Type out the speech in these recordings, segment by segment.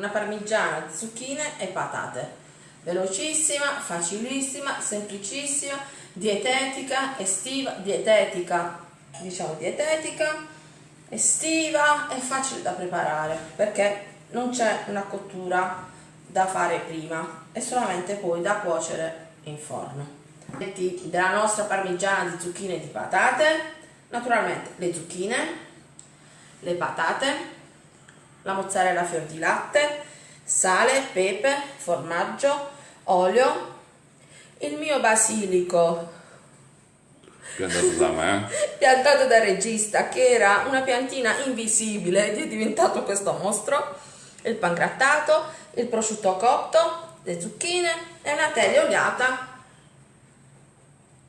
una parmigiana di zucchine e patate. Velocissima, facilissima, semplicissima, dietetica, estiva, dietetica, diciamo dietetica, estiva e facile da preparare perché non c'è una cottura da fare prima è solamente poi da cuocere in forno. Della nostra parmigiana di zucchine e di patate naturalmente le zucchine le patate la mozzarella fior di latte sale, pepe, formaggio, olio il mio basilico. Piantato da me piantato da regista che era una piantina invisibile ed è diventato questo mostro. Il pan grattato il prosciutto cotto le zucchine e una teglia oliata.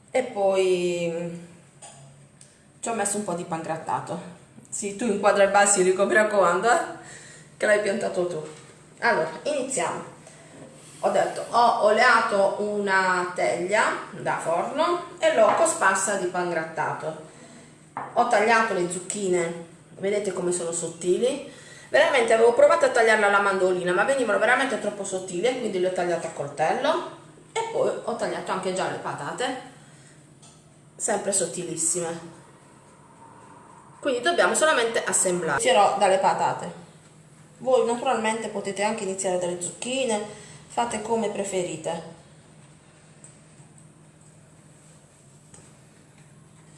E poi ci ho messo un po' di pan grattato sì, tu inquadra il basilico, mi raccomando, eh? che l'hai piantato tu. Allora, iniziamo. Ho detto, ho oleato una teglia da forno e l'ho cosparsa di pan grattato. Ho tagliato le zucchine, vedete come sono sottili. Veramente avevo provato a tagliarla alla mandolina, ma venivano veramente troppo sottili quindi le ho tagliate a coltello. E poi ho tagliato anche già le patate, sempre sottilissime quindi dobbiamo solamente assemblare inizierò dalle patate. Voi naturalmente potete anche iniziare dalle zucchine fate come preferite.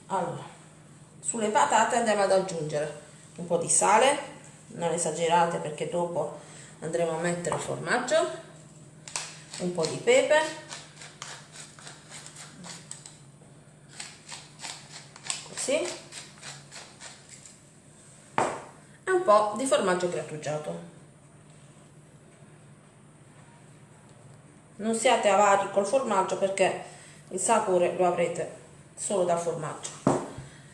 Allora sulle patate andiamo ad aggiungere un po' di sale non esagerate perché dopo andremo a mettere il formaggio un po' di pepe così po' di formaggio grattugiato. Non siate avari col formaggio perché il sapore lo avrete solo dal formaggio.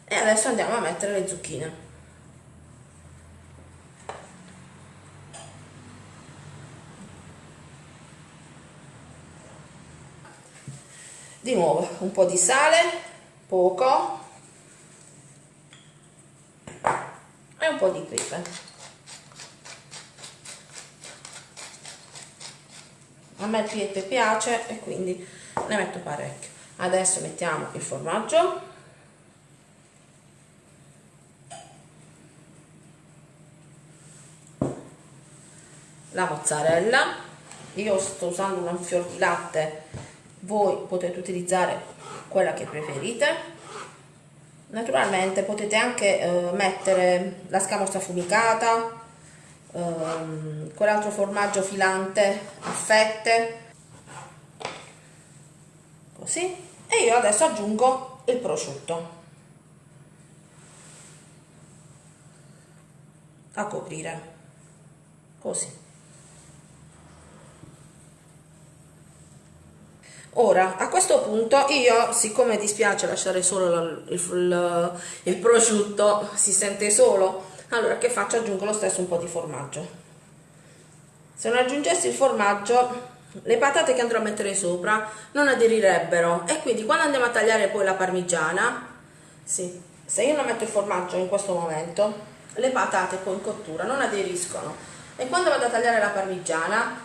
E adesso andiamo a mettere le zucchine. Di nuovo un po' di sale, poco, un pepe a me il pepe piace e quindi ne metto parecchio. Adesso mettiamo il formaggio. La mozzarella. Io sto usando un fior di latte. Voi potete utilizzare quella che preferite naturalmente potete anche eh, mettere la scamorza affumicata ehm, quell'altro formaggio filante a fette così. E io adesso aggiungo il prosciutto. A coprire. Così Ora, a questo punto io, siccome dispiace lasciare solo il, il, il, prosciutto, si sente solo, allora che faccio? Aggiungo lo stesso un po' di formaggio. Se non aggiungessi il formaggio, le patate che andrò a mettere sopra non aderirebbero e quindi quando andiamo a tagliare poi la parmigiana, sì, se io non metto il formaggio in questo momento, le patate poi in cottura non aderiscono e quando vado a tagliare la parmigiana,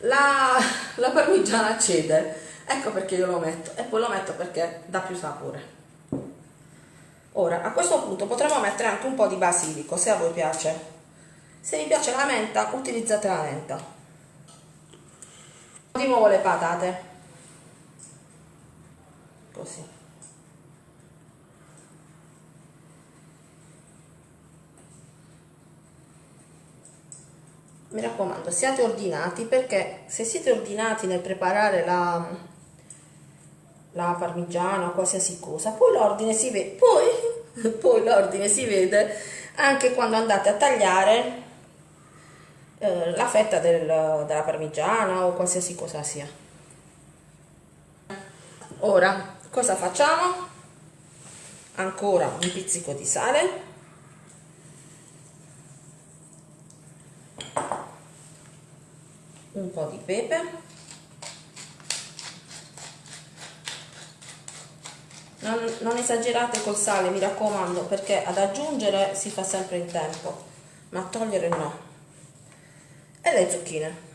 la, la parmigiana cede ecco perché io lo metto e poi lo metto perché dà più sapore. Ora a questo punto potremmo mettere anche un po' di basilico se a voi piace. Se vi piace la menta utilizzate la menta. Di nuovo le patate. Così. Mi raccomando siate ordinati perché se siete ordinati nel preparare la la parmigiana qualsiasi cosa, poi l'ordine si vede, poi, poi l'ordine si vede anche quando andate a tagliare eh, la fetta del, della parmigiana o qualsiasi cosa sia. Ora, cosa facciamo? Ancora un pizzico di sale. Un po' di pepe. Non, non esagerate col sale mi raccomando perché ad aggiungere si fa sempre in tempo ma a togliere no e le zucchine.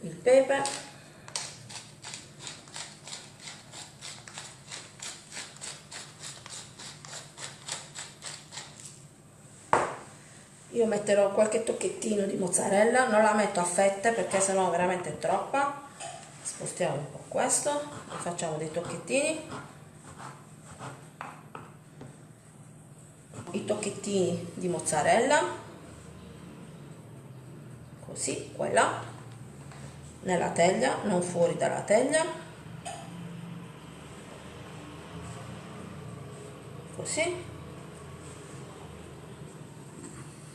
Il pepe. Io metterò qualche tocchettino di mozzarella, non la metto a fette perché sennò veramente troppa. Spostiamo un po' questo, facciamo dei tocchettini. I tocchettini di mozzarella, così, qua e là, nella teglia, non fuori dalla teglia. Così.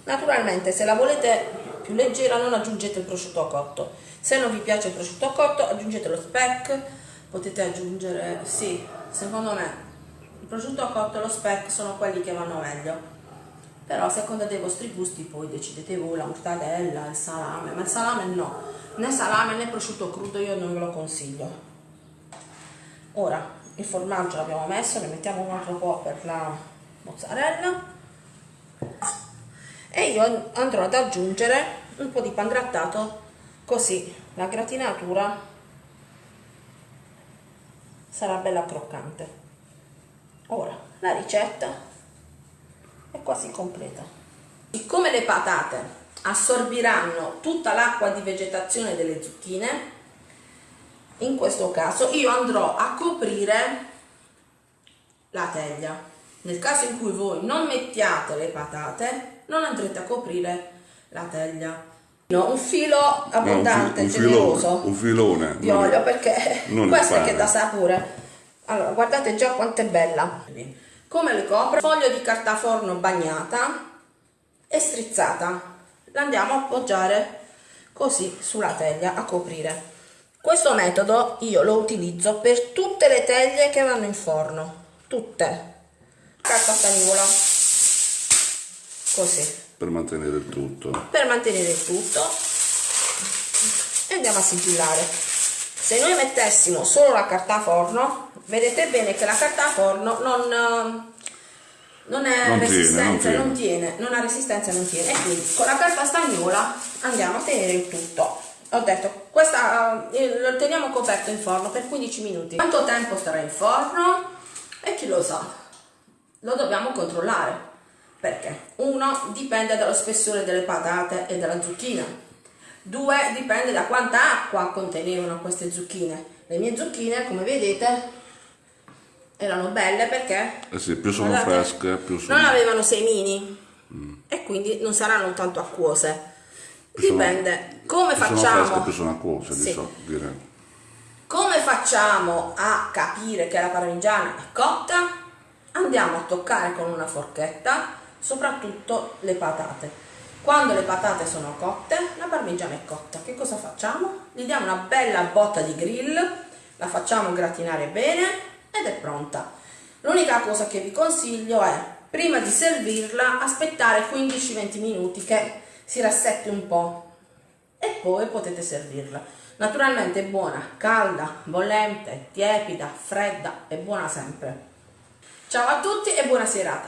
Naturalmente se la volete più leggera non aggiungete il prosciutto cotto, se non vi piace il prosciutto cotto aggiungete lo speck, potete aggiungere, sì, secondo me il prosciutto cotto e lo speck sono quelli che vanno meglio, però a seconda dei vostri gusti poi decidete voi la mortadella, il salame, ma il salame no, né salame né prosciutto crudo io non ve lo consiglio. Ora il formaggio l'abbiamo messo, ne mettiamo un altro po' per la mozzarella e io andrò ad aggiungere un po' di pangrattato così la gratinatura sarà bella croccante. Ora la ricetta è quasi completa. Siccome le patate assorbiranno tutta l'acqua di vegetazione delle zucchine in questo caso io andrò a coprire la teglia. Nel caso in cui voi non mettiate le patate non andrete a coprire la teglia. No, un filo abbondante, no, un, fi un generoso filone, un filone di olio perché questo è che dà sapore. Allora, guardate già quanto è bella. Come le copro? Foglio di carta forno bagnata e strizzata. La andiamo a appoggiare così sulla teglia a coprire. Questo metodo io lo utilizzo per tutte le teglie che vanno in forno, tutte. Carta stagnola così per mantenere il tutto per mantenere il tutto e andiamo a sigillare se noi mettessimo solo la carta forno vedete bene che la carta forno non, non è non resistenza, tiene, non, tiene. non, tiene. non ha resistenza, non tiene. E quindi con la carta stagnola andiamo a tenere il tutto. Ho detto, questa eh, lo teniamo coperto in forno per 15 minuti. Quanto tempo starà in forno? E chi lo sa? Lo dobbiamo controllare. Perché? Uno, dipende dallo spessore delle patate e della zucchina. Due, dipende da quanta acqua contenevano queste zucchine. Le mie zucchine, come vedete, erano belle perché... Eh sì, più sono guardate, fresche, più sono... Non avevano semini mm. e quindi non saranno tanto acquose. Più dipende. Sono, come più facciamo... Sono fresche, più sono acquose, sì. so, direi. Come facciamo a capire che la parmigiana è cotta? Andiamo a toccare con una forchetta soprattutto le patate. Quando le patate sono cotte, la parmigiana è cotta. Che cosa facciamo? Gli diamo una bella botta di grill, la facciamo gratinare bene ed è pronta. L'unica cosa che vi consiglio è, prima di servirla, aspettare 15-20 minuti che si rassetti un po' e poi potete servirla. Naturalmente è buona, calda, bollente, tiepida, fredda, è buona sempre. Ciao a tutti e buona serata!